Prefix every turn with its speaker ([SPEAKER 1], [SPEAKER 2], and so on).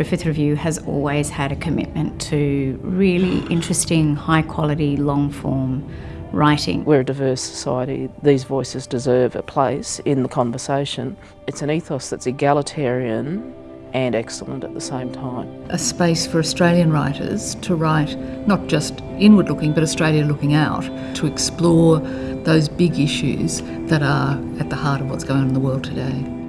[SPEAKER 1] Griffith Review has always had a commitment to really interesting, high quality, long form writing.
[SPEAKER 2] We're a diverse society. These voices deserve a place in the conversation. It's an ethos that's egalitarian and excellent at the same time.
[SPEAKER 3] A space for Australian writers to write not just inward looking but Australia looking out, to explore those big issues that are at the heart of what's going on in the world today.